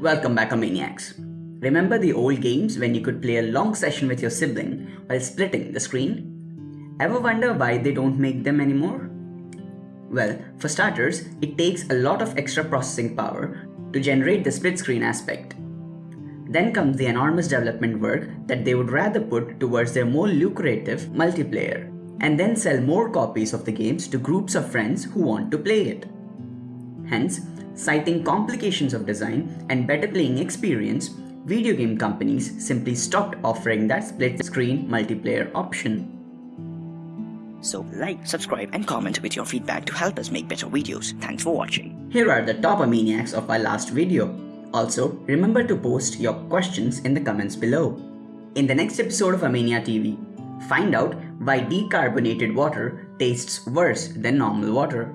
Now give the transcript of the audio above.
Welcome back, Maniacs. Remember the old games when you could play a long session with your sibling while splitting the screen? Ever wonder why they don't make them anymore? Well, for starters, it takes a lot of extra processing power to generate the split screen aspect. Then comes the enormous development work that they would rather put towards their more lucrative multiplayer, and then sell more copies of the games to groups of friends who want to play it. Hence, citing complications of design and better playing experience, video game companies simply stopped offering that split screen multiplayer option. So like, subscribe and comment with your feedback to help us make better videos. Thanks for watching. Here are the top Amaniacs of our last video. Also, remember to post your questions in the comments below. In the next episode of Amania TV, find out why decarbonated water tastes worse than normal water.